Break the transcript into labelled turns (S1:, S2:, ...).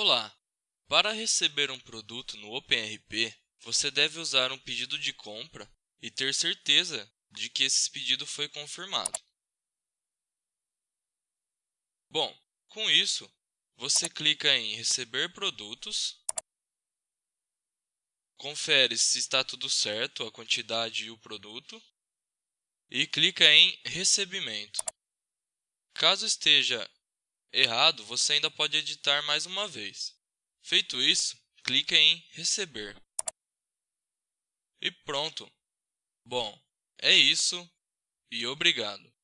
S1: Olá! Para receber um produto no OpenRP, você deve usar um pedido de compra e ter certeza de que esse pedido foi confirmado. Bom, com isso, você clica em Receber produtos, confere se está tudo certo, a quantidade e o produto, e clica em Recebimento. Caso esteja errado, você ainda pode editar mais uma vez. Feito isso, clique em Receber. E pronto! Bom, é isso e obrigado!